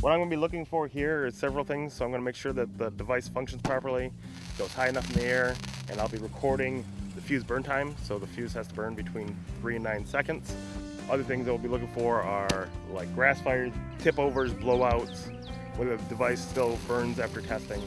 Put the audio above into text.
What I'm going to be looking for here is several things. So I'm going to make sure that the device functions properly, goes high enough in the air, and I'll be recording the fuse burn time. So the fuse has to burn between three and nine seconds. Other things that we'll be looking for are like grass fires, tip overs, blowouts, whether the device still burns after testing.